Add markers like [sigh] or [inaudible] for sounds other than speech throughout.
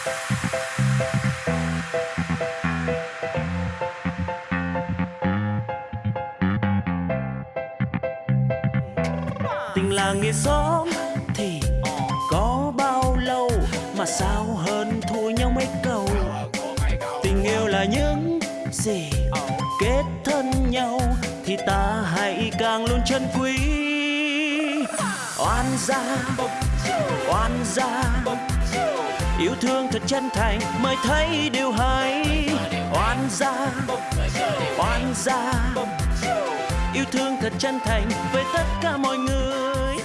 tình làng nghĩa xóm thì có bao lâu mà sao hơn thua nhau mấy câu? Tình yêu là những gì kết thân nhau thì ta hãy càng luôn chân quý. Oan gia oan gia yêu thương thật chân thành mới thấy điều hay. Oan gia oan gia. Yêu thương thật chân thành với tất cả mọi người.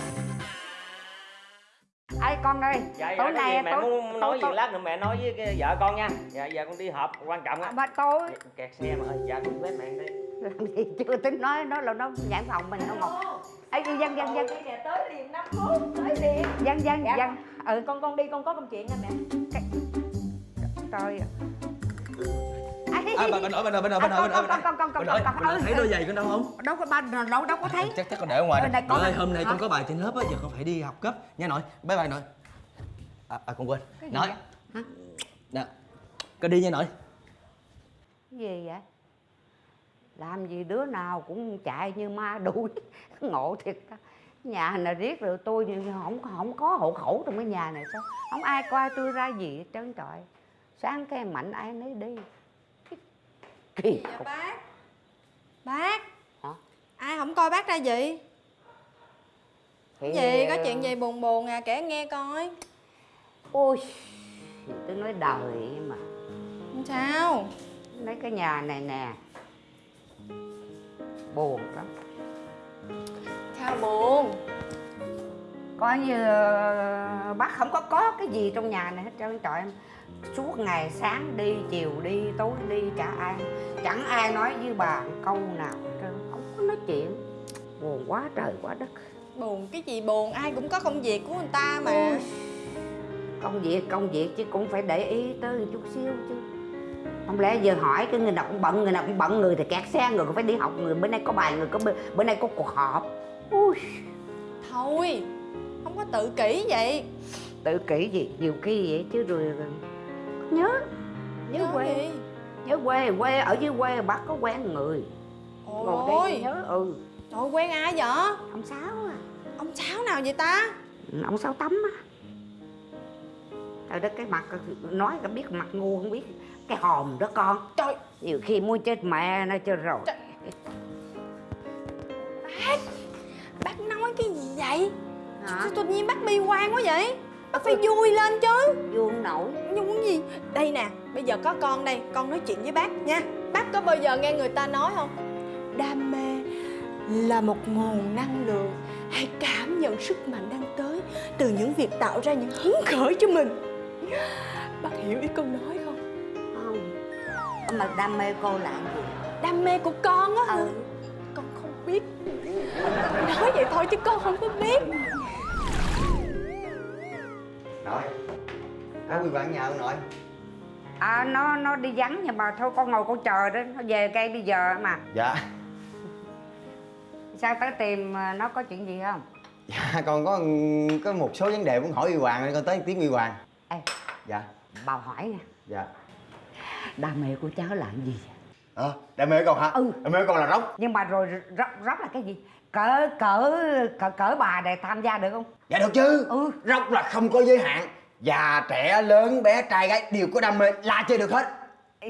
Ê con ơi, dạ dạ tối cái nay mẹ tối, muốn nói tối, gì lát nữa mẹ nói với cái vợ con nha. Dạ giờ con đi họp quan trọng á. Mà tối kẹt xe mà ơi dạ con quét mẹ đi. Làm gì chưa tính nói nó là nó nhãn phòng mình nó ngọt. Ê dân dân dân. Dân Đi nè tới liền 5 phút tới liền. Dân dân Dạ. dân ừ con con đi con có công chuyện nè mẹ trời À, bà, bà nội, bà nội, bà nội, bà nội, bà nội, bà nội. con thấy đôi giày con đâu không? đâu có ba đâu đâu có thấy Chắc chắc con để ở ngoài Ờ, này. ơi, hôm nay con có bài trên lớp á, giờ con phải đi học cấp nha nội. Bye bye nội. À, à con quên. Nội. Nè. Con đi nha nội. Cái gì vậy làm gì đứa nào cũng chạy như ma đuổi [laughs] ngộ thiệt á. Nhà này riết rồi tôi không không có hộ khẩu trong cái nhà này sao? Không ai coi tôi ra gì hết trơn trọi sáng cái mạnh ai nấy đi. Kỳ Dạ bác. Bác. Hả? Ai không coi bác ra gì? Thì- Gì? Có chuyện gì buồn buồn à? Kể nghe coi. Ôi tôi nói đời mà. Sao. Mấy cái nhà này nè buồn lắm buồn. Coi như ờ, bác không có có cái gì trong nhà này hết trơn trọi em suốt ngày sáng đi chiều đi tối đi chả ai chẳng ai nói với bà câu nào trơn không có nói chuyện. Buồn quá trời quá đất. Buồn cái gì buồn? Ai cũng có công việc của người ta mà. Ôi, công việc công việc chứ cũng phải để ý tới một chút xíu chứ. Không lẽ giờ hỏi cái người nào cũng bận người nào cũng bận người thì kẹt xe người cũng phải đi học người bữa nay có bài người có bữa, bữa nay có cuộc họp ui. Thôi Không có tự kỷ vậy. Tự kỷ gì? Nhiều khi vậy chứ rồi nhớ nhớ Nói quê. gì? nhớ quê quê ở dưới quê bác có quen người. Ngồi đây Ôi. nhớ ừ. Trời quen ai vậy? Ông sáu à. Ông Sáu nào vậy ta? Ừ, ông sáu tắm á. Trời đất cái mặt nói cả biết mặt ngu không biết. Cái hòm đó con. Trời. Nhiều khi muốn chết mẹ nó cho rồi. Trời. Hả? Sao tự nhiên bác bi quan quá vậy? Bác phải vui lên chứ. Vuông nổi. Nhưng cái gì? Đây nè Bây giờ có con đây Con nói chuyện với bác nha. Bác có bao giờ nghe người ta nói không? Đam mê là một nguồn năng lượng Hãy cảm nhận sức mạnh đang tới Từ những việc tạo ra những hứng khởi cho mình? Bác hiểu ý con nói không? Không. Mà đam mê cô là gì? Đam mê của con á ừ. Con không biết. Nói vậy thôi chứ con không có biết Nội Có quy quản nhà không nội. À nó nó đi vắng nhưng mà thôi con ngồi con chờ đó nó về cây bây giờ mà. Dạ. Sao tới tìm ờ, nó có chuyện gì không? Dạ con có có một số vấn đề muốn hỏi Huy Hoàng nên con tới tiếng Huy Hoàng. Ê. Dạ. Bà hỏi nè. Dạ. Đam mê của cháu là cái gì Ờ đam mê con hả? Ừ. Đam mê con là rốc nhưng mà rồi rất rất là cái gì cỡ cỡ cỡ cỡ bà để tham gia được không? Dạ được chứ. Ừ. Rốc là không có giới hạn. Già, trẻ, lớn, bé, trai, gái đều có đam mê la chơi được hết.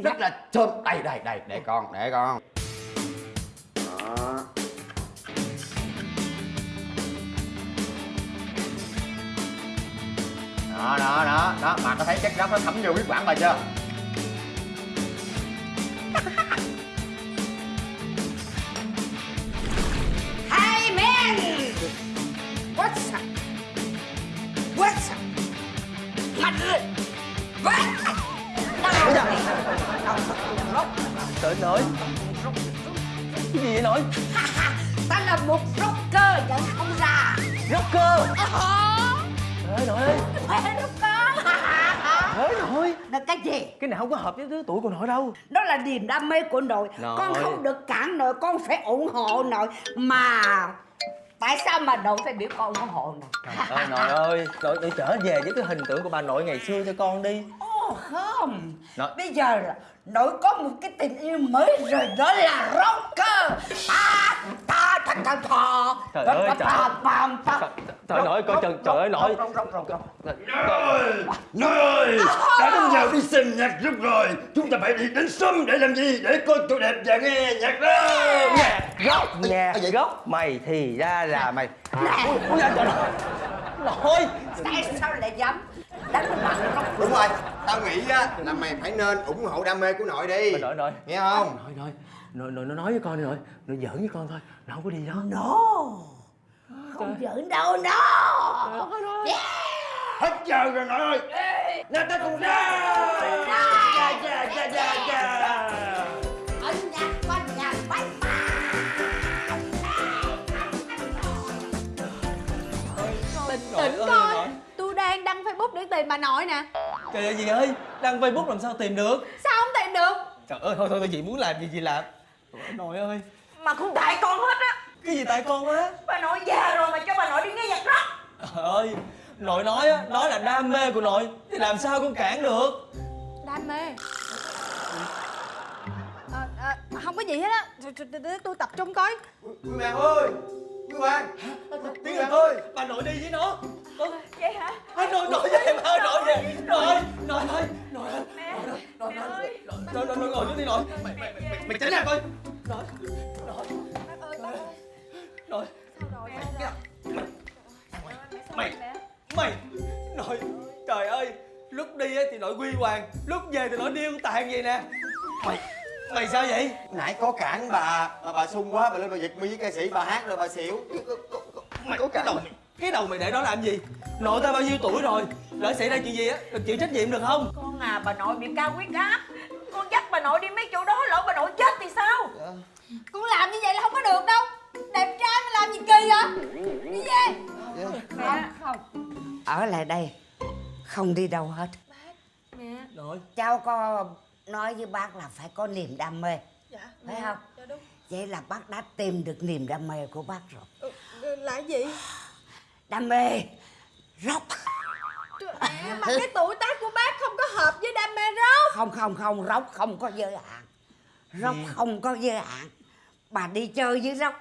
Rất là thơm. Đây, đây, đây, để con, để con. Đó. Đó, đó, đó, đó Bà có thấy chất rốc nó thấm vô huyết quản bà chưa? [laughs] Nội? [laughs] ta là một rocker nhận không ra Rocker. Ờ. Trời ơi nội ơi. rocker Trời ơi nội. là cái gì Cái này không có hợp với lứa tuổi của nội đâu. đó là niềm đam mê của nội Nội. con không được cản nội con phải ủng hộ nội mà tại sao mà nội phải biểu con ủng hộ nội Trời ơi nội ơi. Nội, nội trở về với cái hình tượng của bà nội ngày xưa cho con đi. Không? Nói- bây giờ là nội có một cái tình yêu mới rồi đó là rocker. Ta ta ta ta ta. Trời ơi, trời. ơi. ta ta Trời nội coi trời trời ơi nội Nói ơi, đã đến giờ đi xem nhạc lúc rồi. Chúng ta phải đi đến sớm để làm gì? Để coi tôi đẹp và nghe nhạc đó. Gốc nhà gốc. Mày thì ra là mày. Ui trời nội nội sao lại dám đánh mặt rocker Đúng rồi, tao nghĩ á là mày phải nên ủng hộ đam mê của nội đi. Nội nội Nghe không? nội nội nội nội nó nói với con đi nội. Nội giỡn với con thôi nó không có đi đâu no. Không giỡn đâu no. Hết giờ rồi nội ơi. Nào ta cùng ra dạ, dạ. ở nhà con Facebook để tìm bà nội nè. Trời ơi gì ơi Đăng Facebook làm sao tìm được? Sao không tìm được? Trời ơi thôi thôi thôi chị muốn làm gì chị làm. Trời ơi, Nội ơi. Mà không tại con hết á. Cái gì tại con á? Bà nội già rồi mà cho bà nội đi nghe nhạc rock. Trời ơi Nội nói á Đó là đam mê của nội Thì làm sao con cản được. Đam mê. À, à, Không có gì hết á. Tôi- tôi- tôi- Tôi tập trung coi. Bạn ơi Quý bạn Tiếng Anh ơi Bà nội đi với nó. Con Vậy hả? À, Nội nội về mà nội về. Nội Nội ơi Nội ơi Nội ơi. Nội nội nội ngồi xuống đi nội. Mày mày mày mày tránh ra coi. Nội Nội ơi ơi. Nội. Mày Mày Nội Trời ơi. Lúc đi á thì nội quy hoàng. Lúc về thì nội điêu tàn vậy nè. Mày Mày sao vậy? Nãy có cản bà Mà bà sung quá bà lên bà giật mi với ca sĩ bà hát rồi bà xỉu. Mày có cái đầu mày. Cái đầu mày để đó làm gì? Nội ta bao nhiêu tuổi rồi? Lỡ xảy ra chuyện gì á Đừng chịu trách nhiệm được không? Con à bà nội bị cao huyết áp. Con dắt bà nội đi mấy chỗ đó lỡ bà nội chết thì sao? Con làm như vậy là không có được đâu. Đẹp trai mà làm gì kỳ vậy? Đi về không không. Ở lại đây không đi đâu hết. Mẹ. Nội cháu có nói với bác là phải có niềm đam mê. Dạ Phải mẹ. không? Dạ đúng. Vậy là bác đã tìm được niềm đam mê của bác rồi. Ừ, ừ, Là gì? [sighs] Đam mê. Rock. Trời, Mà cái tuổi tác của bác không có hợp với đam mê rock. Không không không rock không có giới hạn. Rock không có giới hạn. Bà đi chơi với rock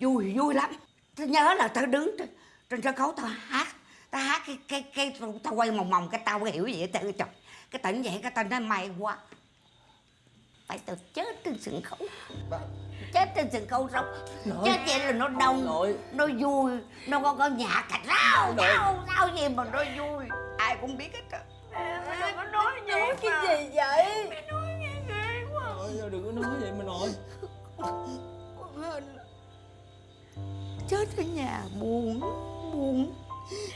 vui vui lắm. Tao nhớ là tao đứng trên, trên sân khấu tao hát tao hát cái cái cái tao quay mòng mòng cái tao có hiểu gì hết trời. Cái tỉnh vậy cái tao nói may quá phải tao chết trên sân khấu. Chết trên sân khấu rock chết vậy là nó đông Nội nó vui nó có có nhạc cả rau rau rau gì mà nó vui. Ai cũng biết hết trơn Mẹ có nói nói cái gì vậy? Nội đừng có nói vậy mà nội. Con [laughs] hên chết ở nhà buồn buồn.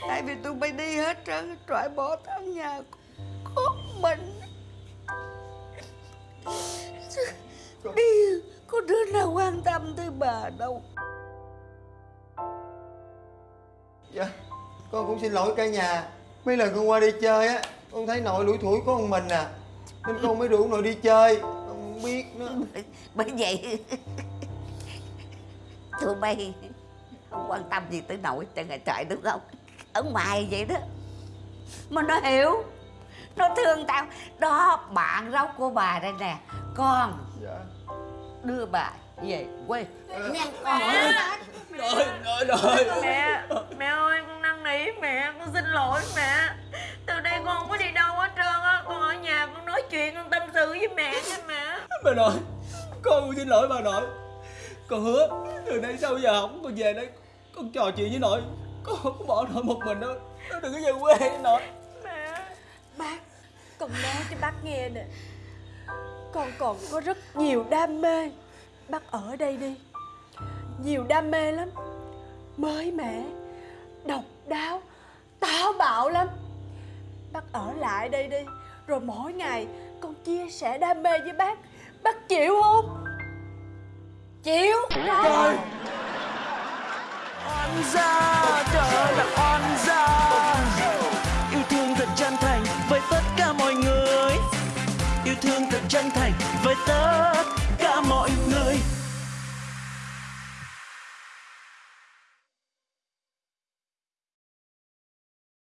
Tại vì tôi bay đi hết trơn trọi bỏ tao nhà có mình đi có đứa nào quan tâm tới bà đâu? Dạ Con cũng xin lỗi cả nhà. Mấy lần con qua đi chơi á Con thấy nội lủi thủi có một mình à. Nên con mới rủ nội đi chơi. Con không biết nữa. Bởi vậy tụi bay không quan tâm gì tới nội trên ngày trời đúng không? Ở ngoài vậy đó. Mà nó hiểu nó thương tao. Đó bạn rau của bà đây nè con. Dạ. Đưa bà về quê. Nha con Nội nội nội Mẹ, mẹ ơi, con năn nỉ mẹ, con xin lỗi mẹ. Từ đây con không có đi đâu hết trơn á. Con ở nhà con nói chuyện, con tâm sự với mẹ nha mẹ. Bà nội Con cũng xin lỗi bà nội. Con hứa Từ đây sau giờ không con về đây Con trò chuyện với nội. Con không có bỏ nội một mình đâu. Nó đừng có về quê nội. Mẹ. Bác Con nói cho bác nghe nè Con còn có rất nhiều đam mê. Bác ở đây đi. Nhiều đam mê lắm. Mới mẻ Độc đáo Táo bạo lắm. Bác ở lại đây đi. Rồi mỗi ngày con chia sẻ đam mê với bác. Bác chịu không? Chịu. Oan gia trời là oan gia Love.